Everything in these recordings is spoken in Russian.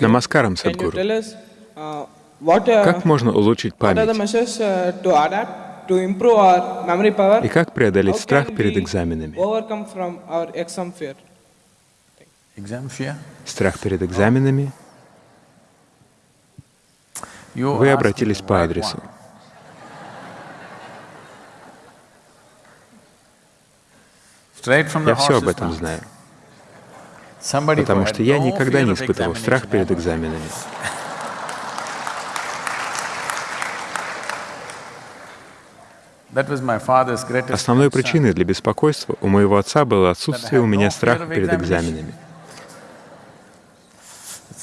Намаскарам, uh, uh, Как можно улучшить память? uh? И как преодолеть страх перед экзаменами? Страх перед экзаменами? Вы обратились по адресу. Я все об этом знаю, потому что я никогда не испытывал страх перед экзаменами. Основной причиной для беспокойства у моего отца было отсутствие у меня страха перед экзаменами.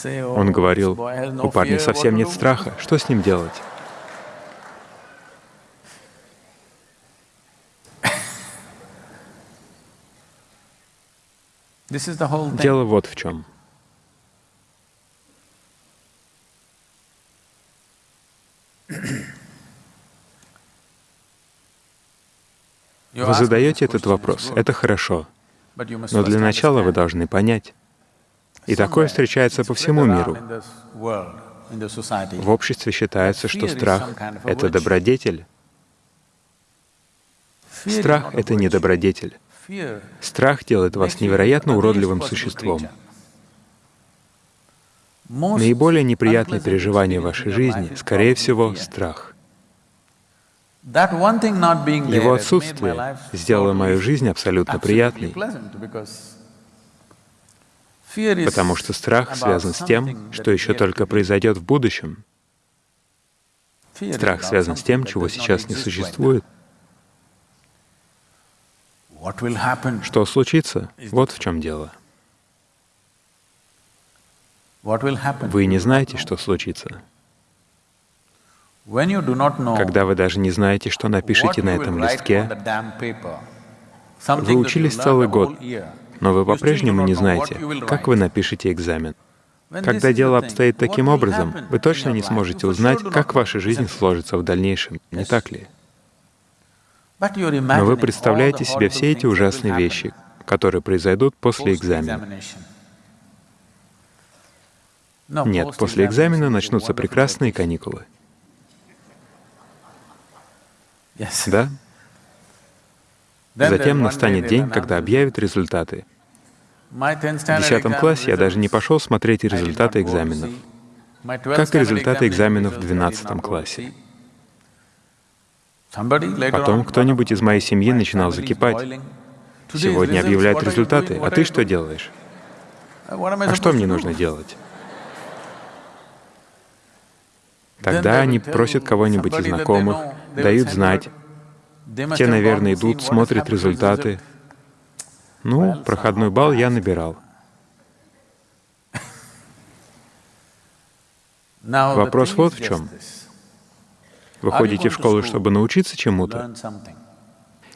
Oh, Он говорил, у парня совсем нет do?" страха, что с ним делать? Дело вот в чем. Вы задаете этот вопрос, это хорошо, но для начала вы должны понять. И такое встречается по всему миру. В обществе считается, что страх это добродетель. Страх это не добродетель. Страх делает вас невероятно уродливым существом. Наиболее неприятные unpleasant переживания в вашей жизни, скорее всего, страх. Его отсутствие сделало мою жизнь абсолютно приятной, потому что страх связан с тем, что еще только произойдет в будущем. Страх связан с тем, чего сейчас не существует. Что случится? Вот в чем дело. Вы не знаете, что случится. Когда вы даже не знаете, что напишите на этом листке, вы учились целый год, но вы по-прежнему не знаете, как вы напишете экзамен. Когда дело обстоит таким образом, вы точно не сможете узнать, как ваша жизнь сложится в дальнейшем, не так ли? Но вы представляете себе все эти ужасные вещи, которые произойдут после экзамена. Нет, после экзамена начнутся прекрасные каникулы. Да? Затем настанет день, когда объявят результаты. My 10th В standard 10 exam классе я даже не пошел смотреть результаты экзаменов. see. My 12th Как и результаты экзаменов в results I did 12 not go to классе. Потом кто-нибудь из моей семьи начинал закипать. Сегодня объявляют результаты, а ты что делаешь? А что мне нужно делать? Тогда они просят кого-нибудь из знакомых, дают знать. Те, наверное, идут, смотрят результаты. Ну, проходной балл я набирал. Вопрос вот в чем. Вы ходите в школу, чтобы научиться чему-то,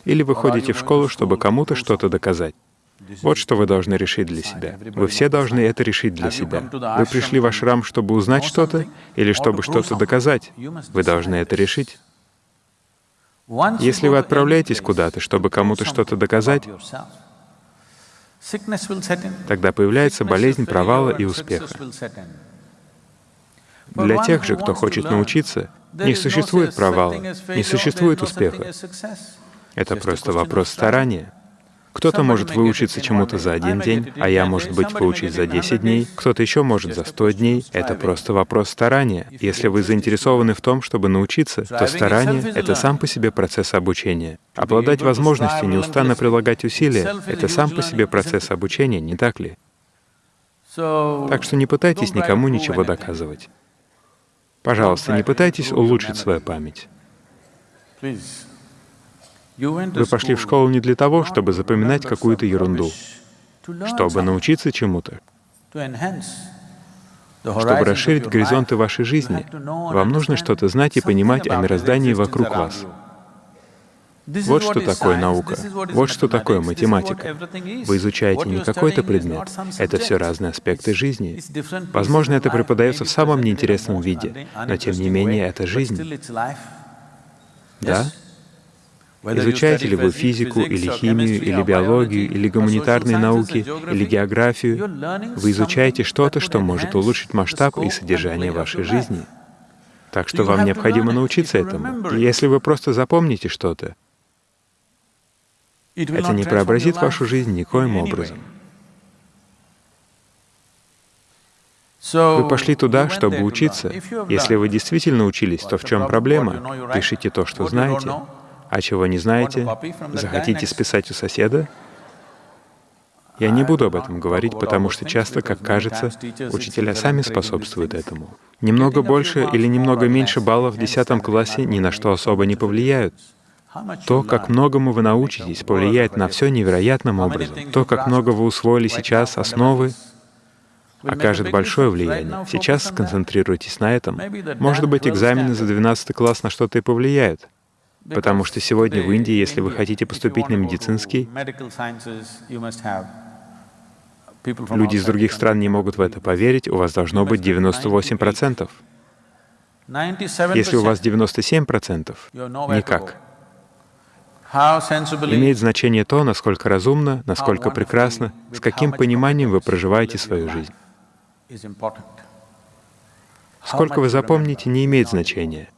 или вы ходите в школу, чтобы кому-то что-то доказать. Вот что вы должны решить для себя. Вы все должны это решить для себя. Вы пришли в ашрам, чтобы узнать что-то, или чтобы что-то доказать. Вы должны это решить. Если вы отправляетесь куда-то, чтобы кому-то что-то доказать, тогда появляется болезнь провала и успеха. Для тех же, кто хочет научиться, не существует провала, не существует успеха. Это a просто вопрос старания. Кто-то может выучиться чему-то за один день, а я, 10 может быть, выучусь get за it in 10 100 дней, кто-то еще может за Just a 100 question дней. Это просто вопрос старания. Если вы заинтересованы в том, чтобы научиться, то старание это сам по себе процесс обучения. Обладать возможностью неустанно прилагать усилия это сам по себе процесс обучения, не так ли? Так что не пытайтесь никому ничего доказывать. Пожалуйста, не пытайтесь улучшить свою память. Вы пошли в школу не для того, чтобы запоминать какую-то ерунду, чтобы научиться чему-то. Чтобы расширить горизонты вашей жизни, вам нужно что-то знать и понимать о мироздании вокруг вас. Вот что такое наука, вот что такое математика. Вы изучаете не какой-то предмет, это все разные аспекты жизни. Возможно, это преподается в самом неинтересном виде, но тем не менее это жизнь. Да? Изучаете ли вы физику или химию, или биологию, или гуманитарные науки, или географию, вы изучаете что-то, что может улучшить масштаб и содержание вашей жизни. Так что вам необходимо научиться этому. И если вы просто запомните что-то, это не преобразит вашу жизнь никоим образом. Вы пошли туда, чтобы учиться. Если вы действительно учились, то в чем проблема? Пишите то, что знаете, а чего не знаете, захотите списать у соседа? Я не буду об этом говорить, потому что часто, как кажется, учителя сами способствуют этому. Немного больше или немного меньше баллов в 10 классе ни на что особо не повлияют. То, как многому вы научитесь, повлияет на все невероятным образом. То, как много вы усвоили сейчас, основы, окажет большое влияние. Сейчас сконцентрируйтесь на этом. Может быть, экзамены за 12 класс на что-то и повлияют. Потому что сегодня в Индии, если вы хотите поступить на медицинский, люди из других стран не могут в это поверить, у вас должно быть 98%. Если у вас 97%, никак. Имеет значение то, насколько разумно, насколько прекрасно, с каким пониманием вы проживаете свою жизнь. Сколько вы запомните, не имеет значения.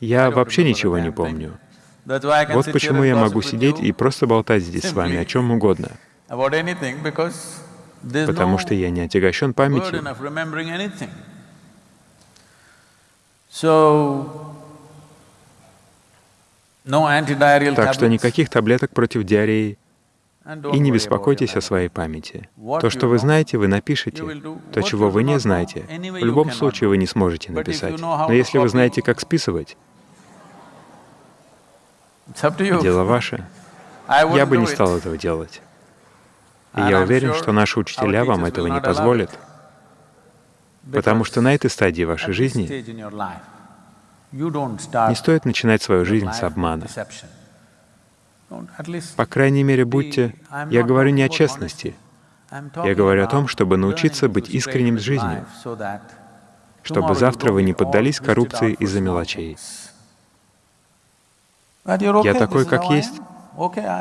Я вообще ничего не помню. Вот почему я могу сидеть и просто болтать здесь с вами о чем угодно. Потому что я не отягощен памятью. Так что никаких таблеток против диареи. И не беспокойтесь о своей памяти. То, что вы знаете, вы напишете. То, чего вы не знаете, в любом случае вы не сможете написать. Но если вы знаете, как списывать, дело ваше. Я бы не стал этого делать. И я уверен, что наши учителя вам этого не позволят, потому что на этой стадии вашей жизни не стоит начинать свою жизнь с обмана. По крайней мере, будьте... Я говорю не о честности. Я говорю о том, чтобы научиться быть искренним с жизнью, чтобы завтра вы не поддались коррупции из-за мелочей. Я такой, как есть.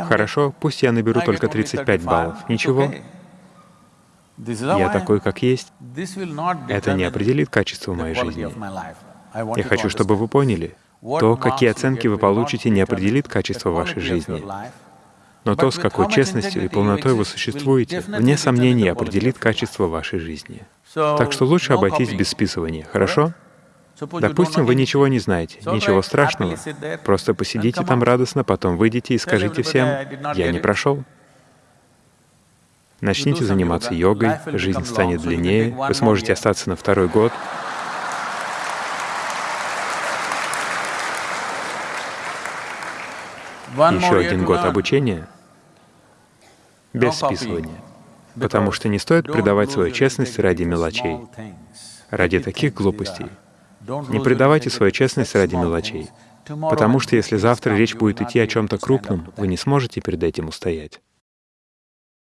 Хорошо, пусть я наберу только 35 баллов. Ничего. Я такой, как есть. Это не определит качество моей жизни. Я хочу, чтобы вы поняли, то, какие оценки вы получите, не определит качество вашей жизни. Но то, с какой честностью и полнотой вы существуете, вне сомнения определит качество вашей жизни. Так что лучше обойтись без списывания, хорошо? Допустим, вы ничего не знаете, ничего страшного. Просто посидите там радостно, потом выйдите и скажите всем, «Я не прошел». Начните заниматься йогой, жизнь станет длиннее, вы сможете остаться на второй год, еще один год обучения без списывания, потому что не стоит предавать свою честность ради мелочей, ради таких глупостей. Не предавайте свою честность ради мелочей, потому что если завтра речь будет идти о чем-то крупном, вы не сможете перед этим устоять.